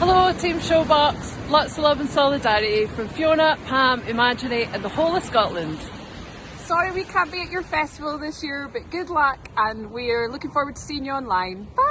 Hello Team Showbox, lots of love and solidarity from Fiona, Pam, Imagine, and the whole of Scotland. Sorry we can't be at your festival this year, but good luck and we're looking forward to seeing you online. Bye!